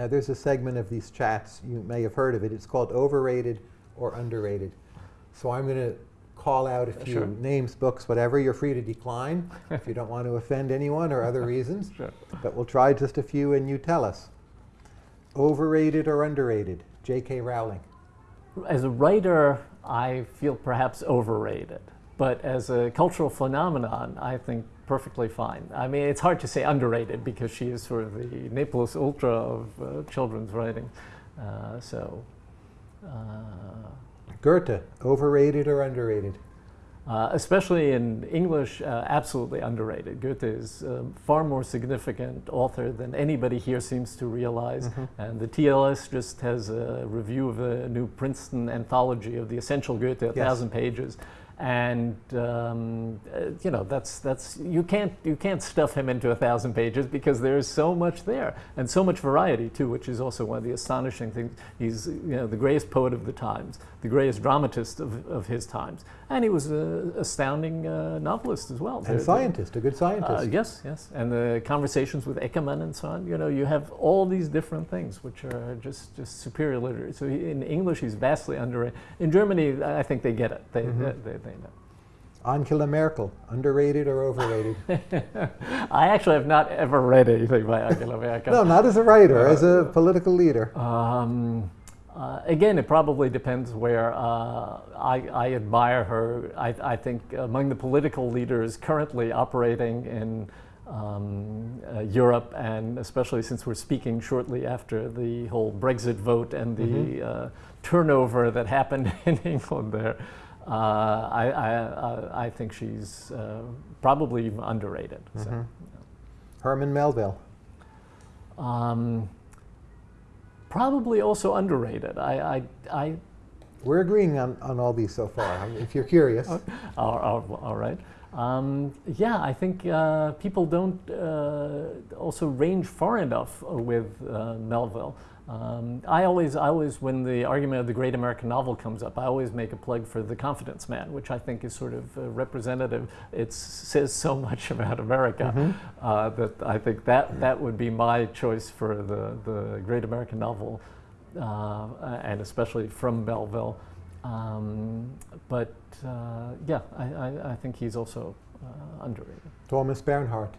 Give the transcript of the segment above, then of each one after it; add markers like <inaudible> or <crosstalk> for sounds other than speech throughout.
Now, there's a segment of these chats, you may have heard of it, it's called overrated or underrated. So I'm going to call out a few Sure. names, books, whatever. You're free to decline <laughs> if you don't want to offend anyone or other reasons. <laughs> Sure. But we'll try just a few and you tell us. Overrated or underrated? J.K. Rowling. As a writer, I feel perhaps overrated. But as a cultural phenomenon, I think perfectly fine. I mean, it's hard to say underrated because she is sort of the ne plus ultra of uh, children's writing. Uh, so, uh, Goethe. Overrated or underrated? uh, especially in English, uh, absolutely underrated. Goethe is a far more significant author than anybody here seems to realize. And the TLS just has a review of a new Princeton anthology of the essential Goethe, a Yes. thousand pages. And um, uh, you know that's that's you can't you can't stuff him into a thousand pages because there's so much there and so much variety too, which is also one of the astonishing things. He's you know the greatest poet of the times, the greatest dramatist of, of his times, and he was an astounding uh, novelist as well. There- And there- scientist, a good uh, scientist. yes, yes, and the conversations with Eckermann and so on. You know, you have all these different things which are just just superior literature. So he, in English, he's vastly underrated. In Germany, I think they get it. They Mm-hmm. they, they, know. Angela Merkel. Underrated or overrated? <laughs> I actually have not ever read anything by Angela Merkel. no, not as a writer, as a political leader. Um, uh, again, it probably depends where. Uh, I, I admire her. I, I think among the political leaders currently operating in um, uh, Europe, and especially since we're speaking shortly after the whole Brexit vote and the uh, turnover that happened <laughs> in England there, uh, I, I, I, I think she's uh, probably even underrated. So. Herman Melville. Um, probably also underrated. I, I, I We're agreeing on, on all these so far, I mean, if you're curious. <laughs> all, all- all right. Um, yeah, I think uh, people don't uh, also range far enough uh, with uh, Melville. Um, I always, I always, when the argument of the great American novel comes up, I always make a plug for The Confidence Man, which I think is sort of uh, representative. It says so much about America uh, that I think that that would be my choice for the the great American novel, and especially from Melville. Um, but uh, yeah, I, I, I think he's also uh, underrated. Thomas Bernhard.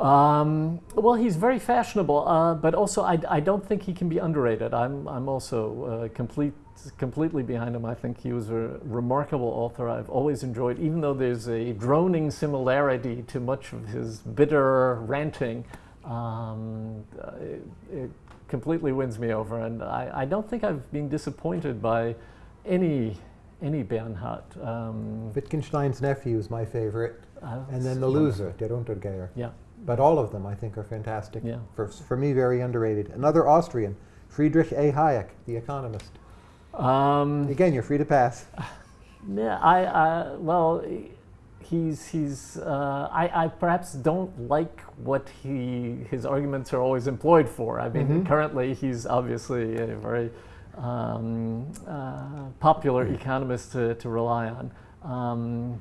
Um, well, he's very fashionable, uh, but also I, I don't think he can be underrated. I'm, I'm also uh, complete, completely behind him. I think he was a remarkable author. I've always enjoyed, even though there's a droning similarity to much of his bitter ranting, um, uh, it, it completely wins me over. And I, I don't think I've been disappointed by any, any Bernhard. Um, Wittgenstein's nephew is my favorite. uh, And then the loser, Der Untergeher. Yeah. But all of them, I think, are fantastic. Yeah. For, for me, very underrated. Another Austrian, Friedrich A. Hayek, The Economist. Um, Again, you're free to pass. <laughs> Yeah, I, I well, he's he's. Uh, I, I perhaps don't like what he his arguments are always employed for. I mean, currently he's obviously a very um, uh, popular economist to, to rely on, um,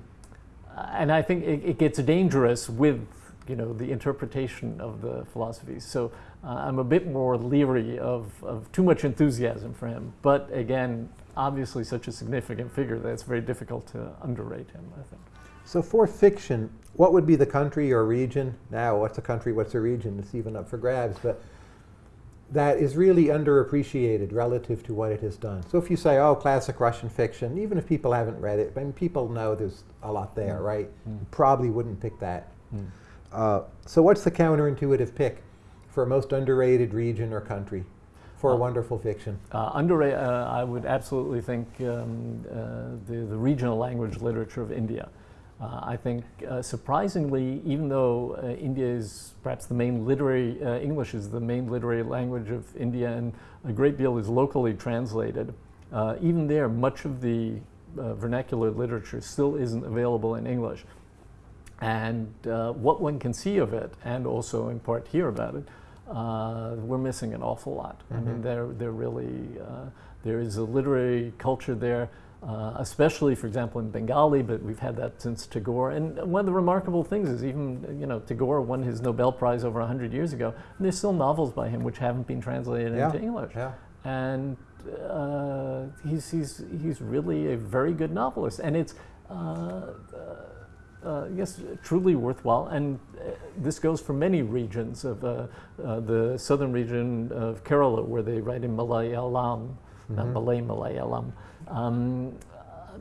and I think it, it gets dangerous with you know the interpretation of the philosophies. So uh, I'm a bit more leery of, of too much enthusiasm for him. But again, obviously such a significant figure that it's very difficult to underrate him. I think. So for fiction, what would be the country or region? Now, what's a country, what's a region? It's even up for grabs, but that is really underappreciated relative to what it has done. So if you say, oh, classic Russian fiction, even if people haven't read it, I mean, people know there's a lot there, right? You probably wouldn't pick that. Uh, so what's the counterintuitive pick for a most underrated region or country for a wonderful fiction? Uh, under, uh, I would absolutely think um, uh, the, the regional language literature of India. Uh, I think uh, surprisingly, even though uh, India is perhaps the main literary, uh, English is the main literary language of India and a great deal is locally translated, uh, even there much of the uh, vernacular literature still isn't available in English. And uh, what one can see of it, and also in part hear about it, uh, we're missing an awful lot. I mean, there, there really, uh, there is a literary culture there uh, especially, for example, in Bengali, but we've had that since Tagore. And one of the remarkable things is even, you know, Tagore won his Nobel Prize over 100 years ago, and there's still novels by him which haven't been translated Yeah, into English. Yeah. And uh, he's, he's, he's really a very good novelist. And it's, uh, uh, uh, yes, truly worthwhile. And uh, this goes for many regions of uh, uh, the southern region of Kerala, where they write in Malayalam. Malay Malayalam. Um, uh,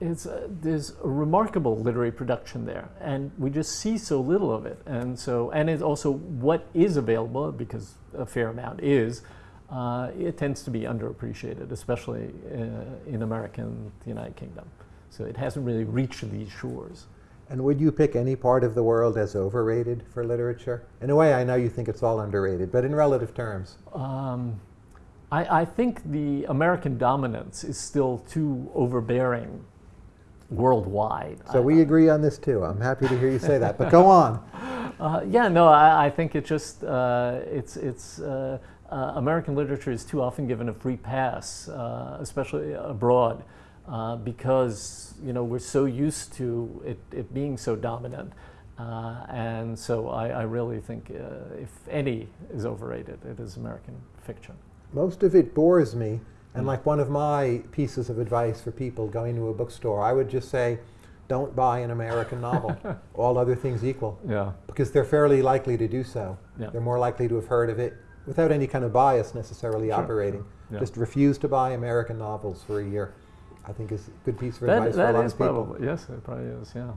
it's, uh, there's a remarkable literary production there, and we just see so little of it. And so, and it's also what is available, because a fair amount is. Uh, it tends to be underappreciated, especially uh, in America and the United Kingdom. So it hasn't really reached these shores. And would you pick any part of the world as overrated for literature? In a way, I know you think it's all underrated, but in relative terms. Um, I, I think the American dominance is still too overbearing worldwide. So I- we agree on this too. I'm happy to hear you say that. But go on. <laughs> Uh, yeah, no, I, I think it just uh, it's it's uh, uh, American literature is too often given a free pass, uh, especially abroad, uh, because you know we're so used to it, it being so dominant, uh, and so I, I really think uh, if any is overrated, it is American fiction. Most of it bores me. And Mm. like one of my pieces of advice for people going to a bookstore, I would just say, don't buy an American novel, <laughs> all other things equal, Yeah, because they're fairly likely to do so. Yeah. They're more likely to have heard of it without any kind of bias necessarily Sure, operating. yeah. Just refuse to buy American novels for a year. I think is a good piece of that, advice for a lot of people. probably yes, it probably is. Yeah.